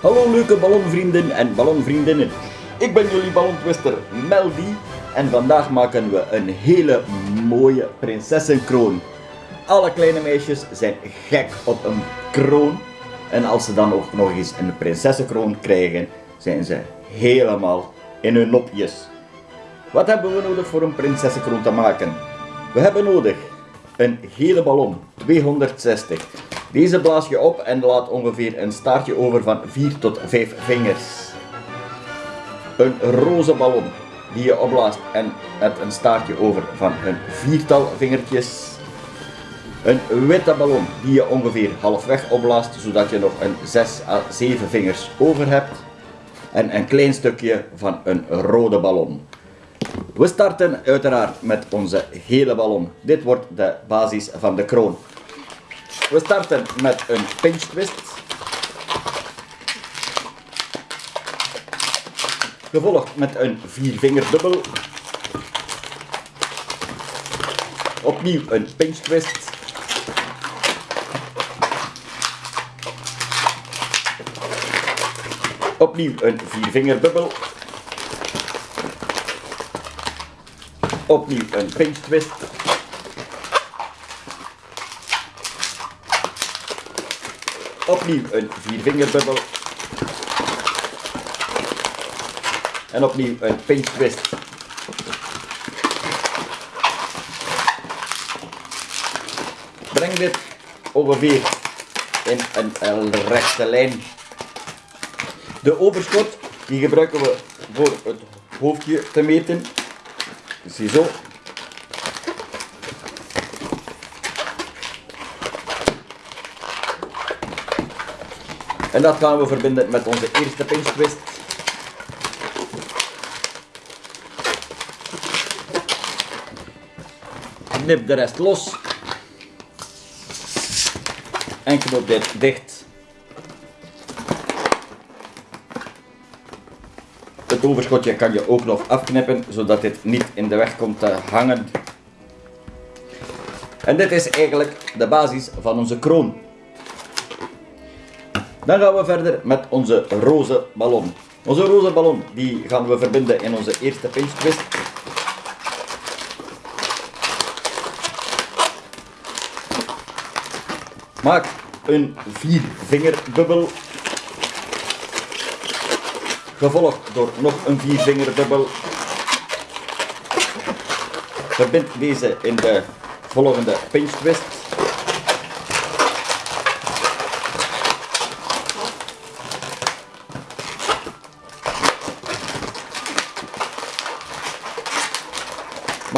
Hallo leuke ballonvrienden en ballonvriendinnen. Ik ben jullie ballontwister Meldy en vandaag maken we een hele mooie prinsessenkroon. Alle kleine meisjes zijn gek op een kroon en als ze dan ook nog eens een prinsessenkroon krijgen, zijn ze helemaal in hun nopjes. Wat hebben we nodig voor een prinsessenkroon te maken? We hebben nodig een gele ballon, 260. Deze blaas je op en laat ongeveer een staartje over van 4 tot 5 vingers. Een roze ballon die je opblaast en met een staartje over van een viertal vingertjes. Een witte ballon die je ongeveer halfweg opblaast zodat je nog een 6 à 7 vingers over hebt. En een klein stukje van een rode ballon. We starten uiteraard met onze gele ballon. Dit wordt de basis van de kroon. We starten met een pinch twist. Gevolgd met een viervingerdubbel. Opnieuw een pinch twist. Opnieuw een viervingerdubbel. Opnieuw een pinch twist. Opnieuw een viervingerbubbel. En opnieuw een pinch twist. Breng dit ongeveer in een rechte lijn. De overschot die gebruiken we voor het hoofdje te meten. Ziezo. En dat gaan we verbinden met onze eerste pinch twist. Knip de rest los. En knoop dit dicht. Het overschotje kan je ook nog afknippen, zodat dit niet in de weg komt te hangen. En dit is eigenlijk de basis van onze kroon. Dan gaan we verder met onze roze ballon. Onze roze ballon die gaan we verbinden in onze eerste pinch twist. Maak een vier vingerdubbel. Gevolgd door nog een vier vingerdubbel. Verbind deze in de volgende pinch twist.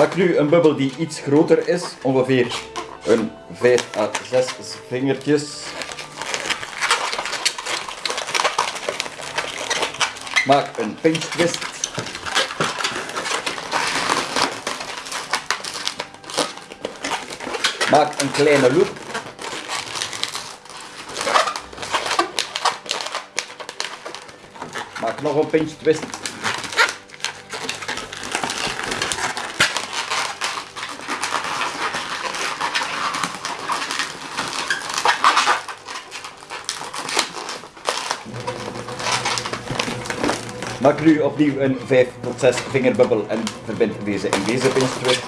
Maak nu een bubbel die iets groter is, ongeveer een 5 à 6 vingertjes. Maak een pinch twist. Maak een kleine loop. Maak nog een pinch twist. Maak nu opnieuw een 5 tot 6 vingerbubbel en verbind deze in deze pinch twist.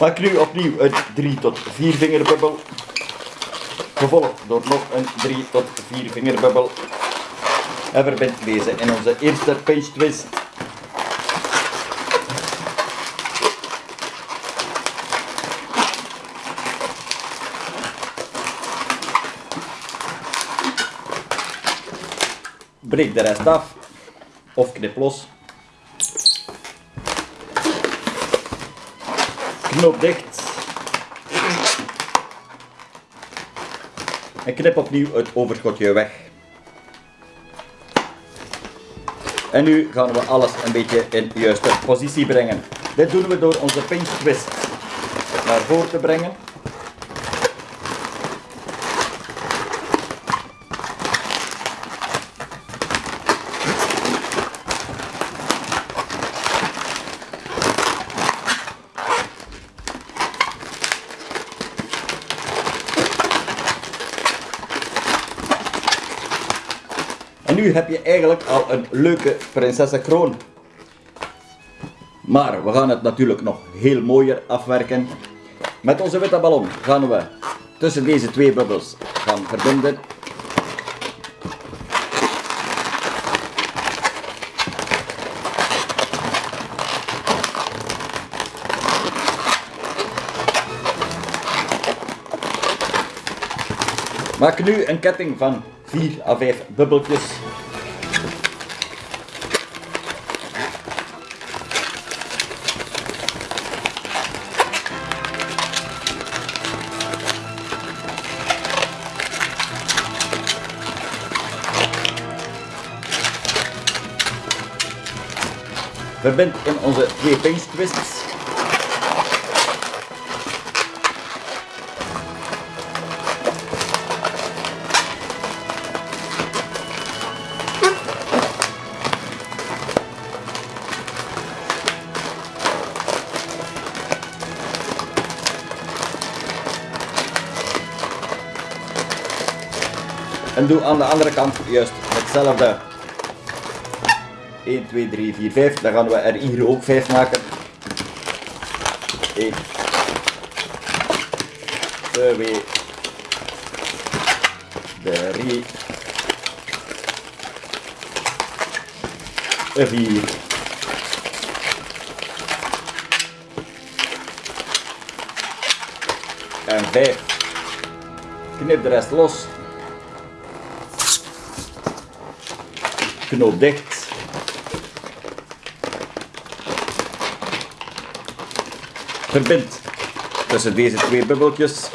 Maak nu opnieuw een 3 tot 4 vingerbubbel. Gevolgd door nog een 3 tot 4 vingerbubbel. En verbind deze in onze eerste pinch twist. Breek de rest af of knip los. Knoop dicht. En knip opnieuw het overschotje weg. En nu gaan we alles een beetje in de juiste positie brengen. Dit doen we door onze pinch twist. naar voren te brengen. Nu heb je eigenlijk al een leuke prinsessenkroon. Maar we gaan het natuurlijk nog heel mooier afwerken. Met onze witte ballon gaan we tussen deze twee bubbels gaan verbinden. Maak nu een ketting van 4 à 5 bubbeltjes. Verbind in onze twee pinch twists. En doe aan de andere kant juist hetzelfde. 1, 2, 3, 4, 5. Dan gaan we er hier ook 5 maken. 1, 2, 3, 4. En 5. Knip de rest los. Knoop dicht. Verbind tussen deze twee bubbeltjes.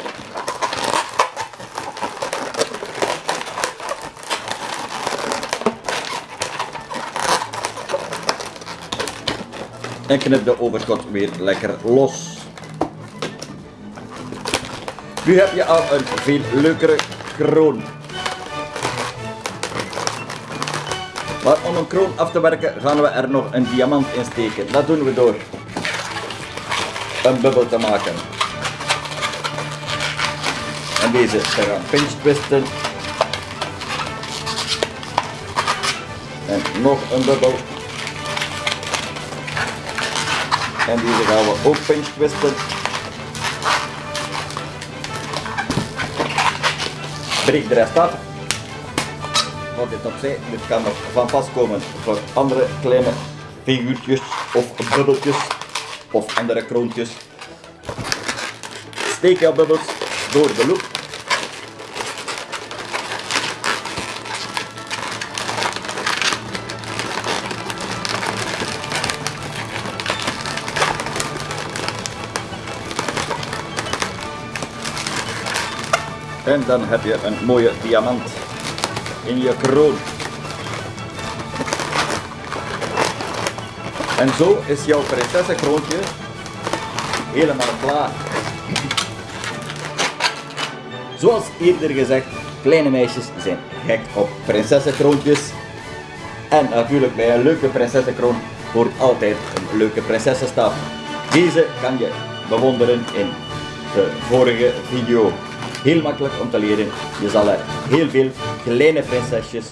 En knip de overschot weer lekker los. Nu heb je al een veel leukere kroon. Maar om een kroon af te werken gaan we er nog een diamant in steken. Dat doen we door een bubbel te maken. En deze gaan pinch twisten. En nog een bubbel. En deze gaan we ook pinch twisten. Breek de rest af. Wat dit opzij, dit kan nog van pas komen voor andere kleine figuurtjes of bubbeltjes of andere kroontjes. Steek jouw bubbels door de loop. En dan heb je een mooie diamant in je kroon. En zo is jouw prinsessenkroontje helemaal klaar. Zoals eerder gezegd, kleine meisjes zijn gek op prinsessenkroontjes. En natuurlijk bij een leuke prinsessenkroon hoort altijd een leuke prinsessenstaf. Deze kan je bewonderen in de vorige video. Heel makkelijk om te leren. Je zal er heel veel kleine prinsesjes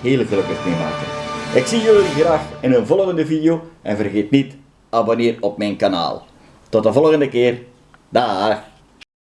heel gelukkig mee maken. Ik zie jullie graag in een volgende video en vergeet niet, abonneer op mijn kanaal. Tot de volgende keer. Dag!